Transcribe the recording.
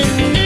Thank